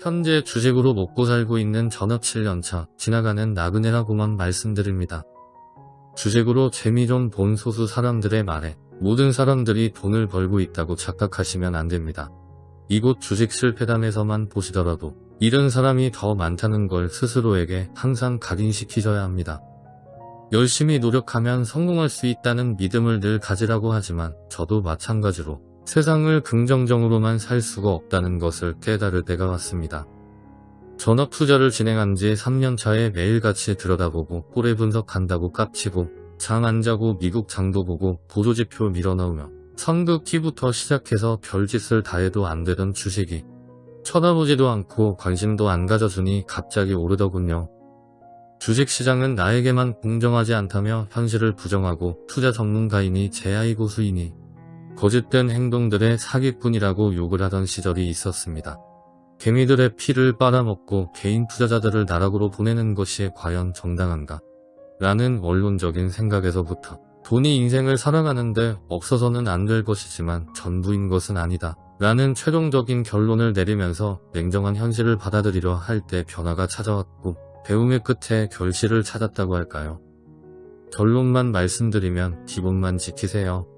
현재 주식으로 먹고 살고 있는 전업 7년차 지나가는 나그네라고만 말씀드립니다. 주식으로 재미 좀 본 소수 사람들의 말에 모든 사람들이 돈을 벌고 있다고 착각하시면 안됩니다. 이곳 주식 실패담에서만 보시더라도 이런 사람이 더 많다는 걸 스스로에게 항상 각인시키셔야 합니다. 열심히 노력하면 성공할 수 있다는 믿음을 늘 가지라고 하지만 저도 마찬가지로 세상을 긍정적으로만 살 수가 없다는 것을 깨달을 때가 왔습니다. 전업 투자를 진행한 지 3년 차에 매일같이 들여다보고 꼬레 분석한다고 깝치고 장안 자고 미국 장도 보고 보조지표 밀어넣으며 선긋기부터 시작해서 별짓을 다해도 안 되던 주식이 쳐다보지도 않고 관심도 안 가져주니 갑자기 오르더군요. 주식시장은 나에게만 공정하지 않다며 현실을 부정하고 투자 전문가이니 제 아이 고수이니 거짓된 행동들의 사기꾼이라고 욕을 하던 시절이 있었습니다. 개미들의 피를 빨아먹고 개인 투자자들을 나락으로 보내는 것이 과연 정당한가? 라는 원론적인 생각에서부터 돈이 인생을 살아가는데 없어서는 안 될 것이지만 전부인 것은 아니다. 라는 최종적인 결론을 내리면서 냉정한 현실을 받아들이려 할 때 변화가 찾아왔고 배움의 끝에 결실을 찾았다고 할까요? 결론만 말씀드리면 기본만 지키세요.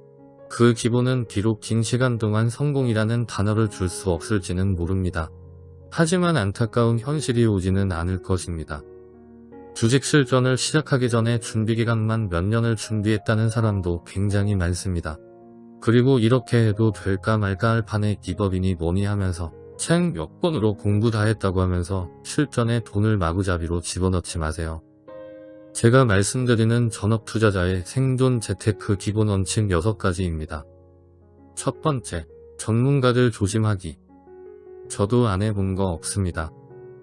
그 기본은 비록 긴 시간 동안 성공이라는 단어를 줄 수 없을지는 모릅니다. 하지만 안타까운 현실이 오지는 않을 것입니다. 주식 실전을 시작하기 전에 준비 기간만 몇 년을 준비했다는 사람도 굉장히 많습니다. 그리고 이렇게 해도 될까 말까 할 판에 기법이니 뭐니 하면서 책 몇 권으로 공부 다 했다고 하면서 실전에 돈을 마구잡이로 집어넣지 마세요. 제가 말씀드리는 전업 투자자의 생존 재테크 기본 원칙 6가지입니다. 첫 번째, 전문가들 조심하기. 저도 안 해본 거 없습니다.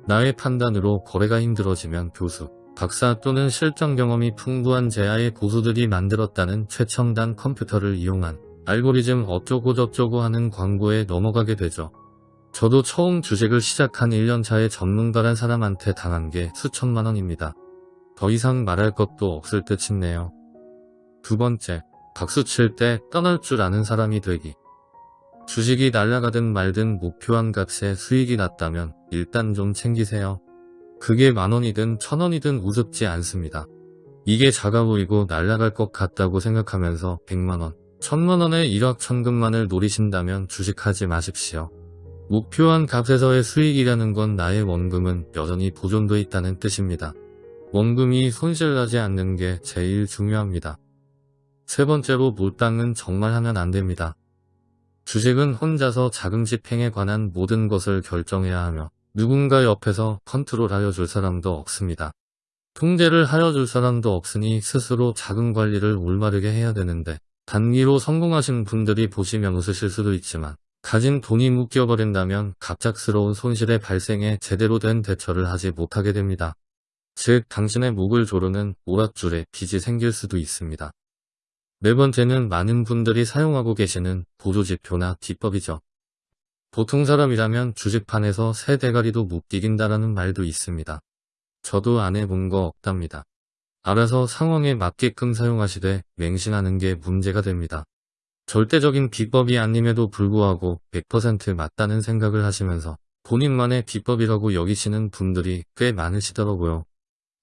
나의 판단으로 거래가 힘들어지면 교수, 박사 또는 실전 경험이 풍부한 제아의 고수들이 만들었다는 최첨단 컴퓨터를 이용한 알고리즘 어쩌고저쩌고 하는 광고에 넘어가게 되죠. 저도 처음 주식을 시작한 1년차에 전문가란 사람한테 당한 게 수천만원입니다. 더 이상 말할 것도 없을 듯 싶네요. 두 번째, 박수 칠 때 떠날 줄 아는 사람이 되기. 주식이 날아가든 말든 목표한 값에 수익이 났다면 일단 좀 챙기세요. 그게 만원이든 천원이든 우습지 않습니다. 이게 작아 보이고 날아갈 것 같다고 생각하면서 100만원, 천만원의 일확천금만을 노리신다면 주식하지 마십시오. 목표한 값에서의 수익이라는 건 나의 원금은 여전히 보존돼 있다는 뜻입니다. 원금이 손실나지 않는 게 제일 중요합니다. 세 번째로 몰당은 정말 하면 안 됩니다. 주식은 혼자서 자금 집행에 관한 모든 것을 결정해야 하며 누군가 옆에서 컨트롤하여 줄 사람도 없습니다. 통제를 하여 줄 사람도 없으니 스스로 자금 관리를 올바르게 해야 되는데 단기로 성공하신 분들이 보시면 웃으실 수도 있지만 가진 돈이 묶여버린다면 갑작스러운 손실의 발생에 제대로 된 대처를 하지 못하게 됩니다. 즉 당신의 목을 조르는 오랏줄에 빚이 생길 수도 있습니다. 네 번째는 많은 분들이 사용하고 계시는 보조지표나 기법이죠. 보통 사람이라면 주식판에서 새 대가리도 못 이긴다라는 말도 있습니다. 저도 안 해본 거 없답니다. 알아서 상황에 맞게끔 사용하시되 맹신하는 게 문제가 됩니다. 절대적인 비법이 아님에도 불구하고 100% 맞다는 생각을 하시면서 본인만의 비법이라고 여기시는 분들이 꽤 많으시더라고요.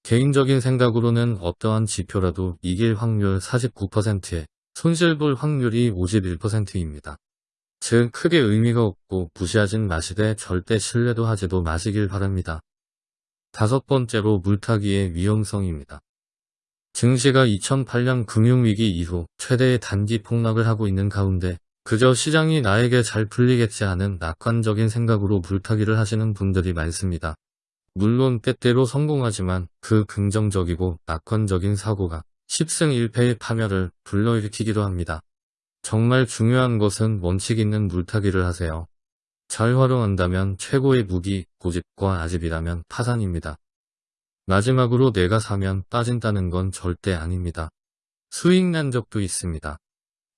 개인적인 생각으로는 어떠한 지표라도 이길 확률 49%에 손실볼 확률이 51%입니다. 즉 크게 의미가 없고 무시하진 마시되 절대 신뢰도 하지도 마시길 바랍니다. 다섯 번째로 물타기의 위험성입니다. 증시가 2008년 금융위기 이후 최대의 단기 폭락을 하고 있는 가운데 그저 시장이 나에게 잘 풀리겠지 하는 낙관적인 생각으로 물타기를 하시는 분들이 많습니다. 물론 때때로 성공하지만 그 긍정적이고 낙관적인 사고가 10승 1패의 파멸을 불러일으키기도 합니다. 정말 중요한 것은 원칙 있는 물타기를 하세요. 잘 활용한다면 최고의 무기, 고집과 아집이라면 파산입니다. 마지막으로 내가 사면 빠진다는 건 절대 아닙니다. 수익 난 적도 있습니다.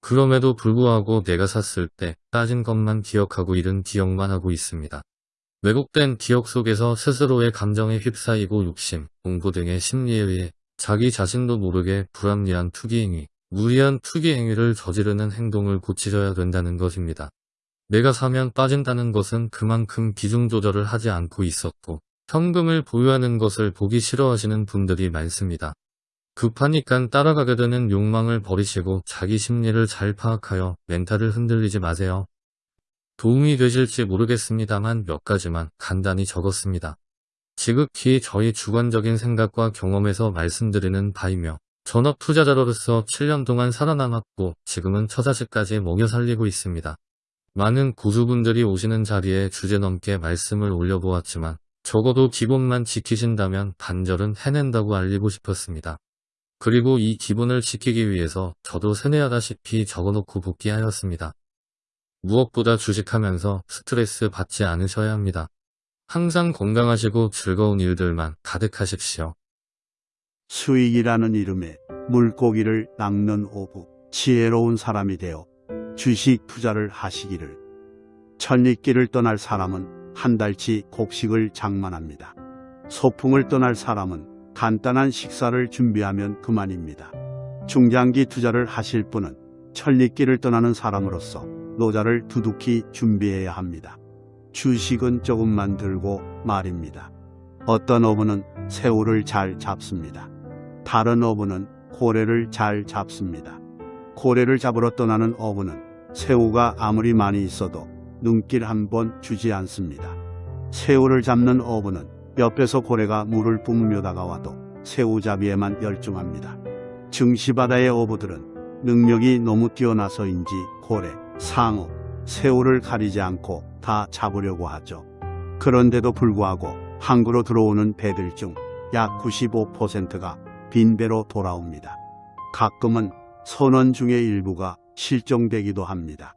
그럼에도 불구하고 내가 샀을 때 빠진 것만 기억하고 잃은 기억만 하고 있습니다. 왜곡된 기억 속에서 스스로의 감정에 휩싸이고 욕심, 공부 등의 심리에 의해 자기 자신도 모르게 불합리한 투기행위, 무리한 투기행위를 저지르는 행동을 고치셔야 된다는 것입니다. 내가 사면 빠진다는 것은 그만큼 비중 조절을 하지 않고 있었고 현금을 보유하는 것을 보기 싫어하시는 분들이 많습니다. 급하니까 따라가게 되는 욕망을 버리시고 자기 심리를 잘 파악하여 멘탈을 흔들리지 마세요. 도움이 되실지 모르겠습니다만 몇 가지만 간단히 적었습니다. 지극히 저희 주관적인 생각과 경험에서 말씀드리는 바이며 전업 투자자로서 7년 동안 살아남았고 지금은 처자식까지 먹여 살리고 있습니다. 많은 고수분들이 오시는 자리에 주제 넘게 말씀을 올려보았지만 적어도 기본만 지키신다면 반절은 해낸다고 알리고 싶었습니다. 그리고 이 기본을 지키기 위해서 저도 세뇌하다시피 적어놓고 복귀하였습니다. 무엇보다 주식하면서 스트레스 받지 않으셔야 합니다. 항상 건강하시고 즐거운 일들만 가득하십시오. 수익이라는 이름의 물고기를 낚는 오부, 지혜로운 사람이 되어 주식 투자를 하시기를. 천리길을 떠날 사람은 한 달치 곡식을 장만합니다. 소풍을 떠날 사람은 간단한 식사를 준비하면 그만입니다. 중장기 투자를 하실 분은 천리길을 떠나는 사람으로서 노자를 두둑히 준비해야 합니다. 주식은 조금만 들고 말입니다. 어떤 어부는 새우를 잘 잡습니다. 다른 어부는 고래를 잘 잡습니다. 고래를 잡으러 떠나는 어부는 새우가 아무리 많이 있어도 눈길 한 번 주지 않습니다. 새우를 잡는 어부는 옆에서 고래가 물을 뿜으며 다가와도 새우잡이에만 열중합니다. 증시바다의 어부들은 능력이 너무 뛰어나서인지 고래, 상어, 새우를 가리지 않고 다 잡으려고 하죠. 그런데도 불구하고 항구로 들어오는 배들 중 약 95%가 빈배로 돌아옵니다. 가끔은 선원 중의 일부가 실종되기도 합니다.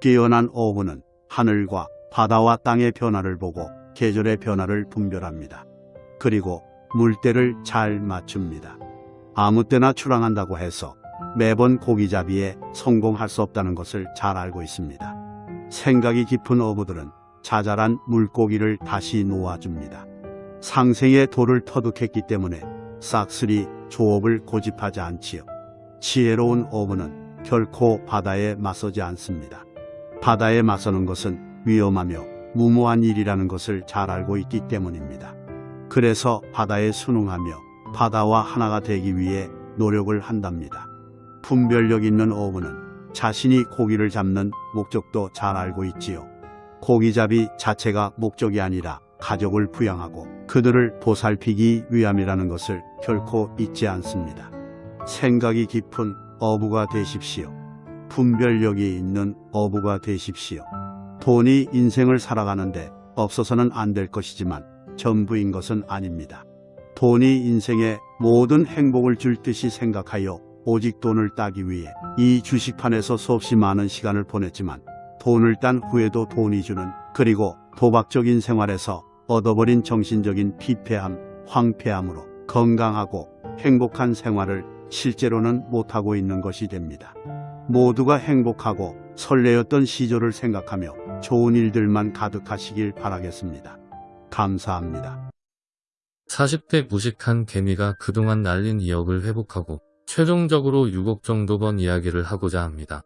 뛰어난 어부는 하늘과 바다와 땅의 변화를 보고 계절의 변화를 분별합니다. 그리고 물때를 잘 맞춥니다. 아무 때나 출항한다고 해서 매번 고기잡이에 성공할 수 없다는 것을 잘 알고 있습니다. 생각이 깊은 어부들은 자잘한 물고기를 다시 놓아줍니다. 상생의 돌을 터득했기 때문에 싹쓸이 조업을 고집하지 않지요. 지혜로운 어부는 결코 바다에 맞서지 않습니다. 바다에 맞서는 것은 위험하며 무모한 일이라는 것을 잘 알고 있기 때문입니다. 그래서 바다에 순응하며 바다와 하나가 되기 위해 노력을 한답니다. 분별력 있는 어부는 자신이 고기를 잡는 목적도 잘 알고 있지요. 고기잡이 자체가 목적이 아니라 가족을 부양하고 그들을 보살피기 위함이라는 것을 결코 잊지 않습니다. 생각이 깊은 어부가 되십시오. 분별력이 있는 어부가 되십시오. 돈이 인생을 살아가는데 없어서는 안 될 것이지만 전부인 것은 아닙니다. 돈이 인생의 모든 행복을 줄 듯이 생각하여 오직 돈을 따기 위해 이 주식판에서 수없이 많은 시간을 보냈지만 돈을 딴 후에도 돈이 주는 그리고 도박적인 생활에서 얻어버린 정신적인 피폐함, 황폐함으로 건강하고 행복한 생활을 실제로는 못하고 있는 것이 됩니다. 모두가 행복하고 설레었던 시절을 생각하며 좋은 일들만 가득하시길 바라겠습니다. 감사합니다. 40대 무식한 개미가 그동안 날린 2억을 회복하고 최종적으로 6억 정도 번 이야기를 하고자 합니다.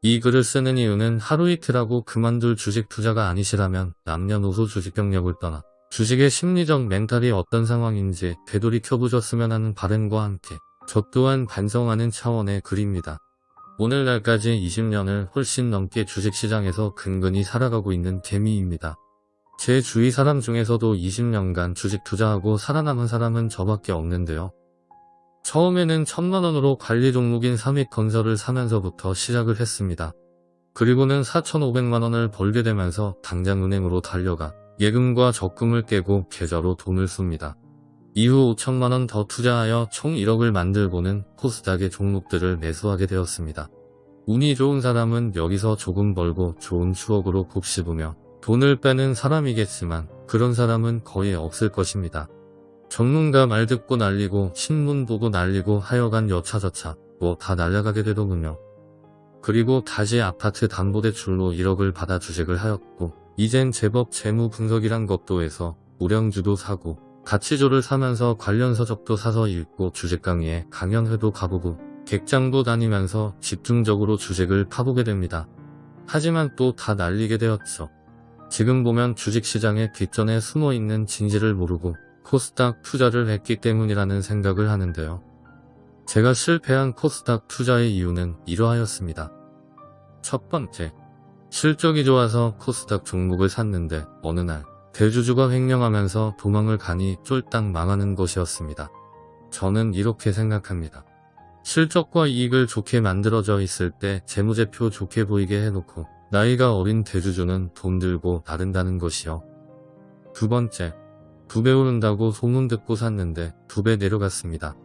이 글을 쓰는 이유는 하루 이틀하고 그만둘 주식 투자가 아니시라면 남녀노소 주식 경력을 떠나 주식의 심리적 멘탈이 어떤 상황인지 되돌이켜보셨으면 하는 바램과 함께 저 또한 반성하는 차원의 글입니다. 오늘날까지 20년을 훨씬 넘게 주식시장에서 근근히 살아가고 있는 개미입니다. 제 주위 사람 중에서도 20년간 주식 투자하고 살아남은 사람은 저밖에 없는데요. 처음에는 천만원으로 관리 종목인 삼익 건설을 사면서부터 시작을 했습니다. 그리고는 4,500만원을 벌게 되면서 당장 은행으로 달려가 예금과 적금을 깨고 계좌로 돈을 씁니다. 이후 5천만원 더 투자하여 총 1억을 만들고는 코스닥의 종목들을 매수하게 되었습니다. 운이 좋은 사람은 여기서 조금 벌고 좋은 추억으로 곱씹으며 돈을 빼는 사람이겠지만 그런 사람은 거의 없을 것입니다. 전문가 말 듣고 날리고 신문 보고 날리고 하여간 여차저차 뭐 다 날려가게 되더군요. 그리고 다시 아파트 담보대출로 1억을 받아 주식을 하였고 이젠 제법 재무 분석이란 것도 해서 우량주도 사고 가치조를 사면서 관련 서적도 사서 읽고 주식 강의에 강연회도 가보고 객장도 다니면서 집중적으로 주식을 파보게 됩니다. 하지만 또 다 날리게 되었죠. 지금 보면 주식시장의 뒷전에 숨어있는 진실을 모르고 코스닥 투자를 했기 때문이라는 생각을 하는데요. 제가 실패한 코스닥 투자의 이유는 이러하였습니다. 첫 번째, 실적이 좋아서 코스닥 종목을 샀는데 어느 날 대주주가 횡령하면서 도망을 가니 쫄딱 망하는 것이었습니다. 저는 이렇게 생각합니다. 실적과 이익을 좋게 만들어져 있을 때 재무제표 좋게 보이게 해놓고 나이가 어린 대주주는 돈 들고 나른다는 것이요. 두 번째, 두 배 오른다고 소문 듣고 샀는데 두 배 내려갔습니다.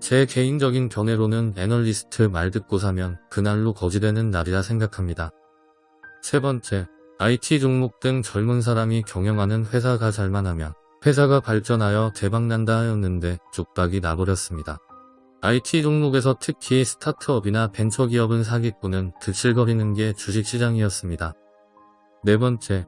제 개인적인 견해로는 애널리스트 말 듣고 사면 그날로 거지되는 날이라 생각합니다. 세 번째, IT 종목 등 젊은 사람이 경영하는 회사가 잘만하면 회사가 발전하여 대박난다 하였는데 쪽박이 나버렸습니다. IT 종목에서 특히 스타트업이나 벤처기업은 사기꾼은 들실거리는 게 주식시장이었습니다. 네 번째,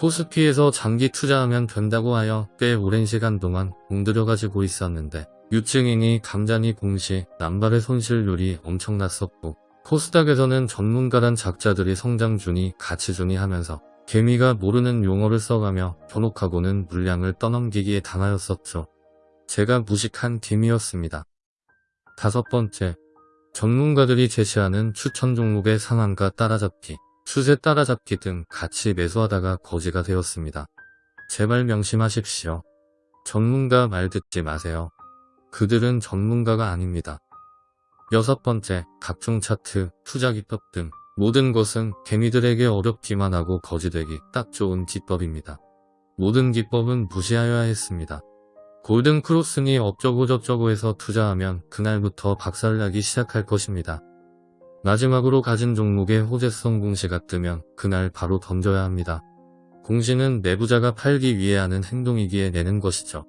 코스피에서 장기 투자하면 된다고 하여 꽤 오랜 시간 동안 공들여 가지고 있었는데 유증인이 감자니 공시, 남발의 손실률이 엄청났었고 코스닥에서는 전문가란 작자들이 성장준이 가치준이 하면서 개미가 모르는 용어를 써가며 현혹하고는 물량을 떠넘기기에 당하였었죠. 제가 무식한 개미였습니다. 다섯 번째, 전문가들이 제시하는 추천 종목의 상한가 따라잡기, 추세 따라잡기 등 같이 매수하다가 거지가 되었습니다. 제발 명심하십시오. 전문가 말 듣지 마세요. 그들은 전문가가 아닙니다. 여섯 번째, 각종 차트, 투자 기법 등 모든 것은 개미들에게 어렵기만 하고 거지되기 딱 좋은 기법입니다. 모든 기법은 무시하여야 했습니다. 골든 크로스니 어쩌고 저쩌고 해서 투자하면 그날부터 박살나기 시작할 것입니다. 마지막으로 가진 종목의 호재성 공시가 뜨면 그날 바로 던져야 합니다. 공시는 내부자가 팔기 위해 하는 행동이기에 내는 것이죠.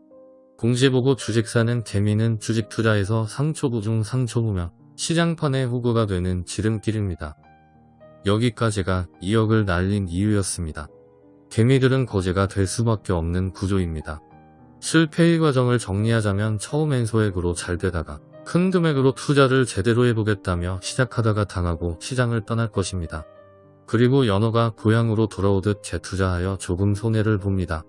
공시 보고 주식 사는 개미는 주식 투자에서 상초부 중 상초부며 시장판의 호구가 되는 지름길입니다. 여기까지가 2억을 날린 이유였습니다. 개미들은 거지가 될 수밖에 없는 구조입니다. 실패의 과정을 정리하자면 처음엔 소액으로 잘 되다가 큰 금액으로 투자를 제대로 해보겠다며 시작하다가 당하고 시장을 떠날 것입니다. 그리고 연어가 고향으로 돌아오듯 재투자하여 조금 손해를 봅니다.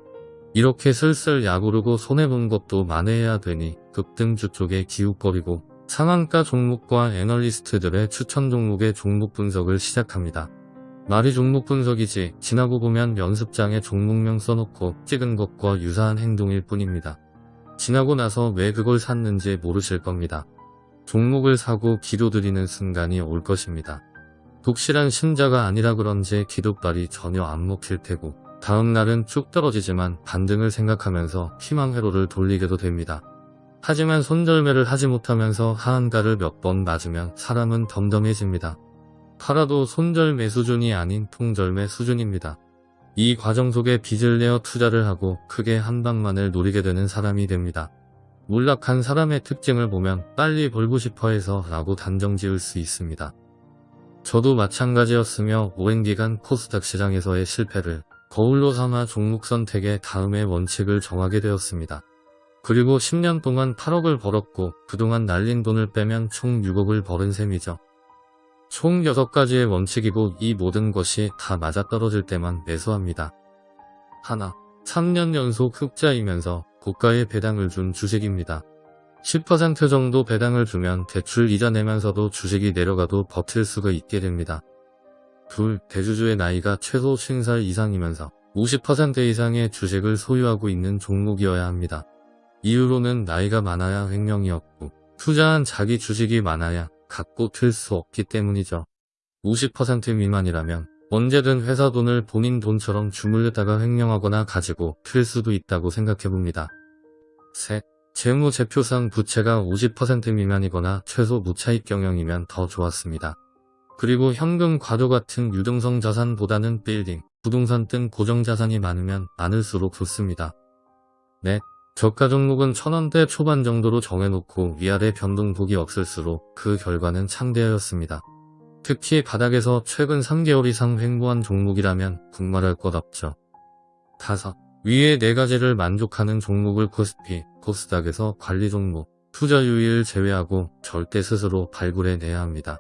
이렇게 슬슬 약오르고 손해본 것도 만회해야 되니 급등주 쪽에 기웃거리고 상한가 종목과 애널리스트들의 추천 종목의 종목 분석을 시작합니다. 말이 종목 분석이지 지나고 보면 연습장에 종목명 써놓고 찍은 것과 유사한 행동일 뿐입니다. 지나고 나서 왜 그걸 샀는지 모르실 겁니다. 종목을 사고 기도드리는 순간이 올 것입니다. 독실한 신자가 아니라 그런지 기도발이 전혀 안 먹힐 테고 다음날은 쭉 떨어지지만 반등을 생각하면서 희망회로를 돌리게도 됩니다. 하지만 손절매를 하지 못하면서 하한가를 몇 번 맞으면 사람은 덤덤해집니다. 팔아도 손절매 수준이 아닌 통절매 수준입니다. 이 과정 속에 빚을 내어 투자를 하고 크게 한 방만을 노리게 되는 사람이 됩니다. 몰락한 사람의 특징을 보면 빨리 벌고 싶어 해서 라고 단정 지을 수 있습니다. 저도 마찬가지였으며 오랜 기간 코스닥 시장에서의 실패를 거울로 삼아 종목 선택의 다음의 원칙을 정하게 되었습니다. 그리고 10년 동안 8억을 벌었고 그동안 날린 돈을 빼면 총 6억을 벌은 셈이죠. 총 6가지의 원칙이고 이 모든 것이 다 맞아떨어질 때만 매수합니다. 하나, 3년 연속 흑자이면서 고가의 배당을 준 주식입니다. 10% 정도 배당을 주면 대출 이자 내면서도 주식이 내려가도 버틸 수가 있게 됩니다. 둘, 대주주의 나이가 최소 50살 이상이면서 50% 이상의 주식을 소유하고 있는 종목이어야 합니다. 이유로는 나이가 많아야 횡령이었고 투자한 자기 주식이 많아야 갖고 틀 수 없기 때문이죠. 50% 미만이라면 언제든 회사 돈을 본인 돈처럼 주물르다가 횡령하거나 가지고 틀 수도 있다고 생각해봅니다. 셋. 재무제표상 부채가 50% 미만이거나 최소 무차익 경영이면 더 좋았습니다. 그리고 현금 과도 같은 유동성 자산보다는 빌딩, 부동산 등 고정자산이 많으면 많을수록 좋습니다. 넷. 저가 종목은 천원대 초반 정도로 정해놓고 위아래 변동폭이 없을수록 그 결과는 창대하였습니다. 특히 바닥에서 최근 3개월 이상 횡보한 종목이라면 국말할 것 없죠. 다섯, 위에 네 가지를 만족하는 종목을 코스피, 코스닥에서 관리 종목, 투자 유의를 제외하고 절대 스스로 발굴해내야 합니다.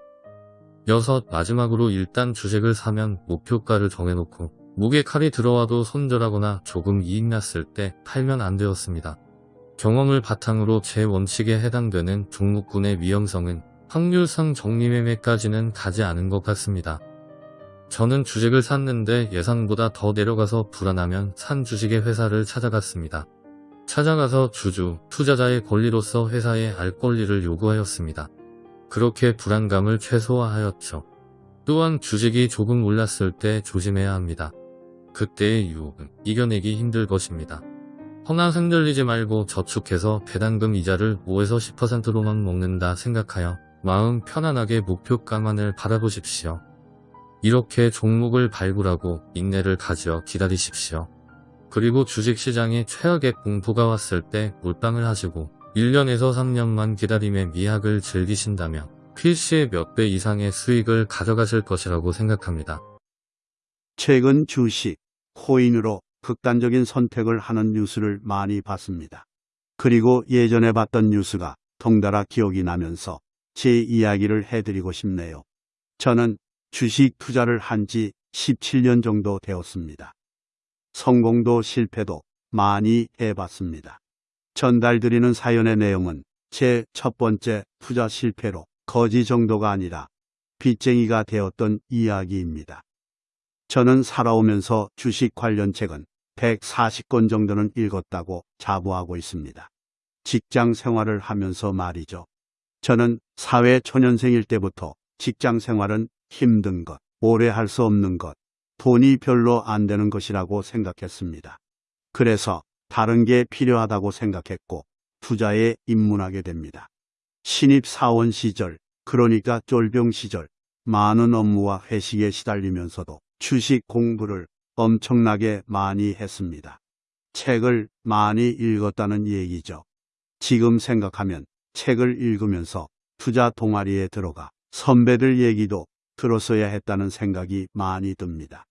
여섯, 마지막으로 일단 주식을 사면 목표가를 정해놓고 목에 칼이 들어와도 손절하거나 조금 이익 났을 때 팔면 안 되었습니다. 경험을 바탕으로 제 원칙에 해당되는 종목군의 위험성은 확률상 정리매매까지는 가지 않은 것 같습니다. 저는 주식을 샀는데 예상보다 더 내려가서 불안하면 산 주식의 회사를 찾아갔습니다. 찾아가서 주주, 투자자의 권리로서 회사에 알 권리를 요구하였습니다. 그렇게 불안감을 최소화하였죠. 또한 주식이 조금 올랐을 때 조심해야 합니다. 그때의 유혹은 이겨내기 힘들 것입니다. 허나 흔들리지 말고 저축해서 배당금 이자를 5에서 10%로만 먹는다 생각하여 마음 편안하게 목표가만을 바라보십시오. 이렇게 종목을 발굴하고 인내를 가지어 기다리십시오. 그리고 주식시장에 최악의 공포가 왔을 때 몰빵을 하시고 1년에서 3년만 기다림의 미학을 즐기신다면 필시의 몇 배 이상의 수익을 가져가실 것이라고 생각합니다. 최근 주식, 코인으로 극단적인 선택을 하는 뉴스를 많이 봤습니다. 그리고 예전에 봤던 뉴스가 덩달아 기억이 나면서 제 이야기를 해드리고 싶네요. 저는 주식 투자를 한 지 17년 정도 되었습니다. 성공도 실패도 많이 해봤습니다. 전달드리는 사연의 내용은 제 첫 번째 투자 실패로 거지 정도가 아니라 빚쟁이가 되었던 이야기입니다. 저는 살아오면서 주식 관련 책은 140권 정도는 읽었다고 자부하고 있습니다. 직장 생활을 하면서 말이죠. 저는 사회 초년생일 때부터 직장 생활은 힘든 것, 오래 할 수 없는 것, 돈이 별로 안 되는 것이라고 생각했습니다. 그래서 다른 게 필요하다고 생각했고 투자에 입문하게 됩니다. 신입 사원 시절, 그러니까 쫄병 시절, 많은 업무와 회식에 시달리면서도 주식 공부를 엄청나게 많이 했습니다. 책을 많이 읽었다는 얘기죠. 지금 생각하면 책을 읽으면서 투자 동아리에 들어가 선배들 얘기도 들었어야 했다는 생각이 많이 듭니다.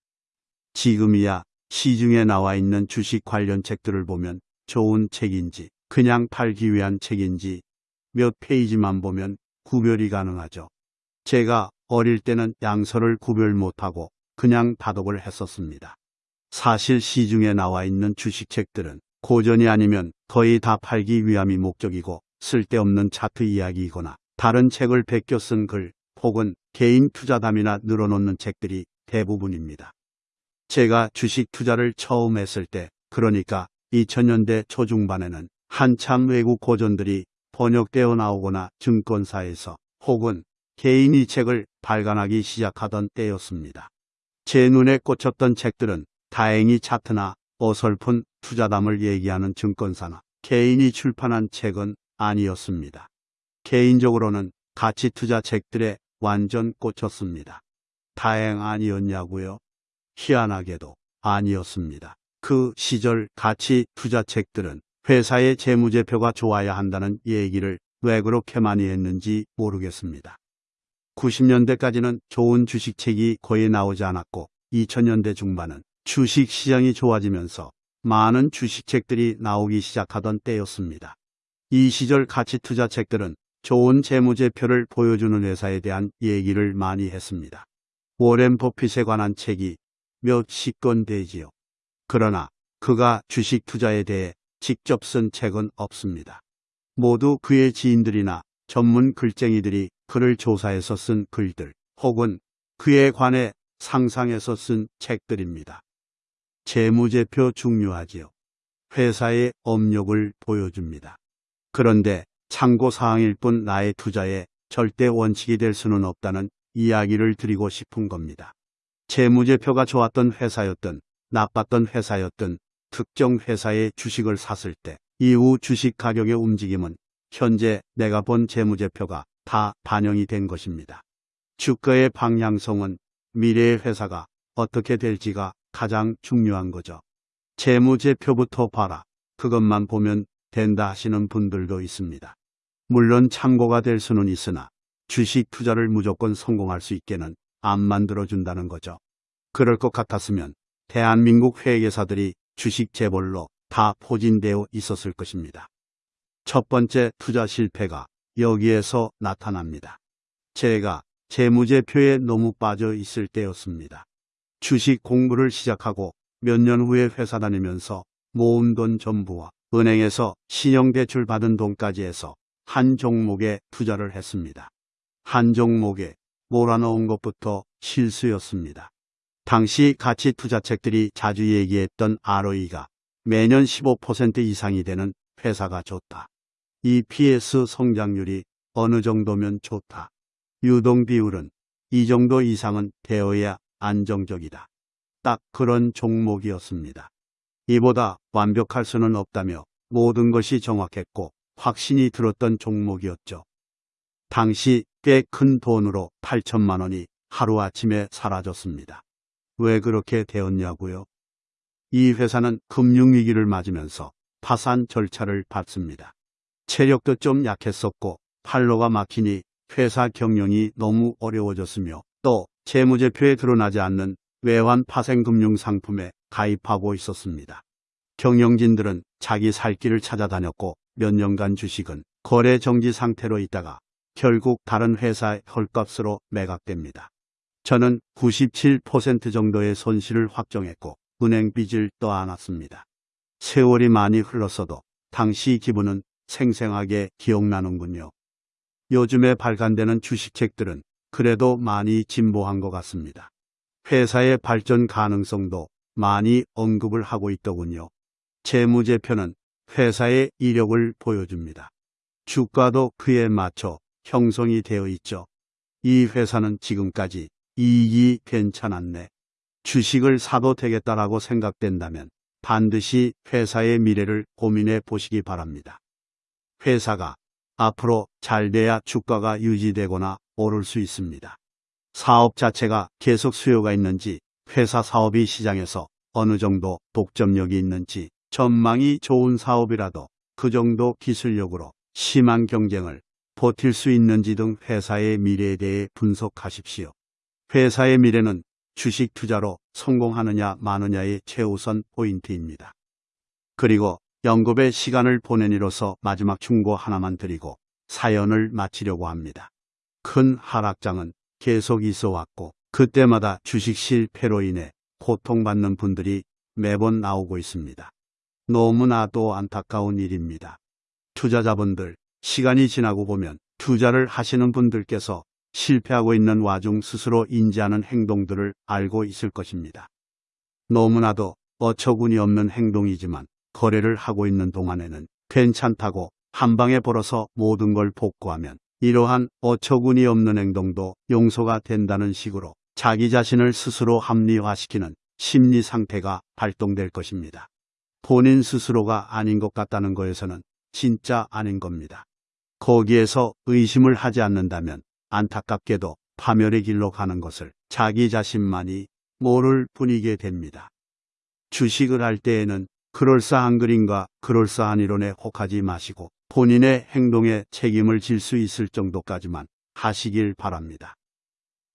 지금이야 시중에 나와 있는 주식 관련 책들을 보면 좋은 책인지 그냥 팔기 위한 책인지 몇 페이지만 보면 구별이 가능하죠. 제가 어릴 때는 양서를 구별 못하고 그냥 다독을 했었습니다. 사실 시중에 나와 있는 주식책들은 고전이 아니면 거의 다 팔기 위함이 목적이고 쓸데없는 차트 이야기이거나 다른 책을 베껴 쓴 글 혹은 개인 투자담이나 늘어놓는 책들이 대부분입니다. 제가 주식 투자를 처음 했을 때, 그러니까 2000년대 초중반에는 한참 외국 고전들이 번역되어 나오거나 증권사에서 혹은 개인이 책을 발간하기 시작하던 때였습니다. 제 눈에 꽂혔던 책들은 다행히 차트나 어설픈 투자담을 얘기하는 증권사나 개인이 출판한 책은 아니었습니다. 개인적으로는 가치 투자 책들에 완전 꽂혔습니다. 다행 아니었냐고요? 희한하게도 아니었습니다. 그 시절 가치 투자 책들은 회사의 재무제표가 좋아야 한다는 얘기를 왜 그렇게 많이 했는지 모르겠습니다. 90년대까지는 좋은 주식책이 거의 나오지 않았고 2000년대 중반은 주식 시장이 좋아지면서 많은 주식책들이 나오기 시작하던 때였습니다. 이 시절 가치 투자 책들은 좋은 재무제표를 보여주는 회사에 대한 얘기를 많이 했습니다. 워렌 버핏에 관한 책이 몇십 권 되지요. 그러나 그가 주식 투자에 대해 직접 쓴 책은 없습니다. 모두 그의 지인들이나 전문 글쟁이들이 그를 조사해서 쓴 글들 혹은 그에 관해 상상해서 쓴 책들입니다. 재무제표 중요하지요. 회사의 업력을 보여줍니다. 그런데 참고사항일 뿐 나의 투자에 절대 원칙이 될 수는 없다는 이야기를 드리고 싶은 겁니다. 재무제표가 좋았던 회사였든 나빴던 회사였든 특정 회사의 주식을 샀을 때 이후 주식 가격의 움직임은 현재 내가 본 재무제표가 다 반영이 된 것입니다. 주가의 방향성은 미래의 회사가 어떻게 될지가 가장 중요한 거죠. 재무제표부터 봐라. 그것만 보면 된다 하시는 분들도 있습니다. 물론 참고가 될 수는 있으나 주식 투자를 무조건 성공할 수 있게는 안 만들어준다는 거죠. 그럴 것 같았으면 대한민국 회계사들이 주식 재벌로 다 포진되어 있었을 것입니다. 첫 번째 투자 실패가 여기에서 나타납니다. 제가 재무제표에 너무 빠져 있을 때였습니다. 주식 공부를 시작하고 몇 년 후에 회사 다니면서 모은 돈 전부와 은행에서 신용대출 받은 돈까지 해서 한 종목에 투자를 했습니다. 한 종목에 몰아넣은 것부터 실수였습니다. 당시 가치 투자책들이 자주 얘기했던 ROE가 매년 15% 이상이 되는 회사가 좋다. EPS 성장률이 어느 정도면 좋다. 유동 비율은 이 정도 이상은 되어야 안정적이다. 딱 그런 종목이었습니다. 이보다 완벽할 수는 없다며 모든 것이 정확했고 확신이 들었던 종목이었죠. 당시 꽤 큰 돈으로 8천만 원이 하루아침에 사라졌습니다. 왜 그렇게 되었냐고요? 이 회사는 금융위기를 맞으면서 파산 절차를 밟습니다. 체력도 좀 약했었고 팔로가 막히니 회사 경영이 너무 어려워졌으며 또 재무제표에 드러나지 않는 외환 파생금융 상품에 가입하고 있었습니다. 경영진들은 자기 살 길을 찾아다녔고 몇 년간 주식은 거래 정지 상태로 있다가 결국 다른 회사의 헐값으로 매각됩니다. 저는 97% 정도의 손실을 확정했고 은행 빚을 떠안았습니다. 세월이 많이 흘렀어도 당시 기분은 생생하게 기억나는군요. 요즘에 발간되는 주식책들은 그래도 많이 진보한 것 같습니다. 회사의 발전 가능성도 많이 언급을 하고 있더군요. 재무제표는 회사의 이력을 보여줍니다. 주가도 그에 맞춰 형성이 되어 있죠. 이 회사는 지금까지 이익이 괜찮았네. 주식을 사도 되겠다라고 생각된다면 반드시 회사의 미래를 고민해 보시기 바랍니다. 회사가 앞으로 잘 돼야 주가가 유지되거나 오를 수 있습니다. 사업 자체가 계속 수요가 있는지 회사 사업이 시장에서 어느 정도 독점력이 있는지 전망이 좋은 사업이라도 그 정도 기술력으로 심한 경쟁을 버틸 수 있는지 등 회사의 미래에 대해 분석하십시오. 회사의 미래는 주식 투자로 성공하느냐 마느냐의 최우선 포인트입니다. 그리고 연급의 시간을 보낸 이로서 마지막 충고 하나만 드리고 사연을 마치려고 합니다. 큰 하락장은 계속 있어 왔고 그때마다 주식 실패로 인해 고통받는 분들이 매번 나오고 있습니다. 너무나도 안타까운 일입니다. 투자자분들, 시간이 지나고 보면 투자를 하시는 분들께서 실패하고 있는 와중 스스로 인지하는 행동들을 알고 있을 것입니다. 너무나도 어처구니 없는 행동이지만 거래를 하고 있는 동안에는 괜찮다고 한 방에 벌어서 모든 걸 복구하면 이러한 어처구니 없는 행동도 용서가 된다는 식으로 자기 자신을 스스로 합리화시키는 심리 상태가 발동될 것입니다. 본인 스스로가 아닌 것 같다는 거에서는 진짜 아닌 겁니다. 거기에서 의심을 하지 않는다면 안타깝게도 파멸의 길로 가는 것을 자기 자신만이 모를 뿐이게 됩니다. 주식을 할 때에는 그럴싸한 그림과 그럴싸한 이론에 혹하지 마시고 본인의 행동에 책임을 질 수 있을 정도까지만 하시길 바랍니다.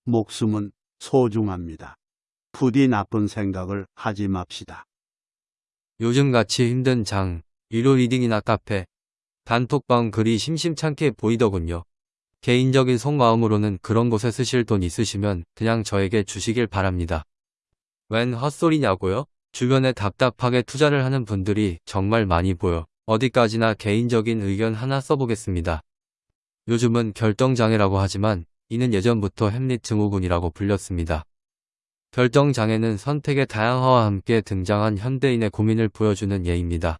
목숨은 소중합니다. 부디 나쁜 생각을 하지 맙시다. 요즘같이 힘든 장, 유료 리딩이나 카페, 단톡방 글이 심심찮게 보이더군요. 개인적인 속마음으로는 그런 곳에 쓰실 돈 있으시면 그냥 저에게 주시길 바랍니다. 웬 헛소리냐고요? 주변에 답답하게 투자를 하는 분들이 정말 많이 보여 어디까지나 개인적인 의견 하나 써보겠습니다. 요즘은 결정장애라고 하지만 이는 예전부터 햄릿 증후군이라고 불렸습니다. 결정장애는 선택의 다양화와 함께 등장한 현대인의 고민을 보여주는 예입니다.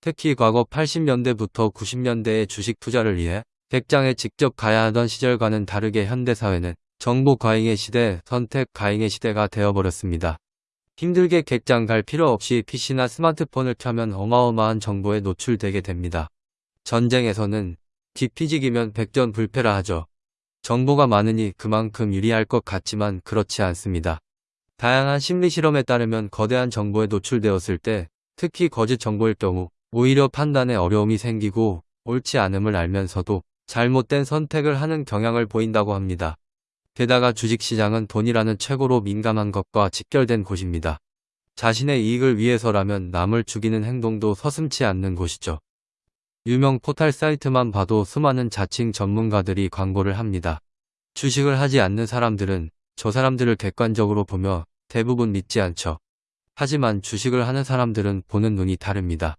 특히 과거 80년대부터 90년대의 주식 투자를 위해 백장에 직접 가야 하던 시절과는 다르게 현대사회는 정보 과잉의 시대, 선택 과잉의 시대가 되어버렸습니다. 힘들게 객장 갈 필요 없이 PC나 스마트폰을 켜면 어마어마한 정보에 노출되게 됩니다. 전쟁에서는 디피직이면 백전불패라 하죠. 정보가 많으니 그만큼 유리할 것 같지만 그렇지 않습니다. 다양한 심리 실험에 따르면 거대한 정보에 노출되었을 때 특히 거짓 정보일 경우 오히려 판단에 어려움이 생기고 옳지 않음을 알면서도 잘못된 선택을 하는 경향을 보인다고 합니다. 게다가 주식시장은 돈이라는 최고로 민감한 것과 직결된 곳입니다. 자신의 이익을 위해서라면 남을 죽이는 행동도 서슴치 않는 곳이죠. 유명 포탈 사이트만 봐도 수많은 자칭 전문가들이 광고를 합니다. 주식을 하지 않는 사람들은 저 사람들을 객관적으로 보며 대부분 믿지 않죠. 하지만 주식을 하는 사람들은 보는 눈이 다릅니다.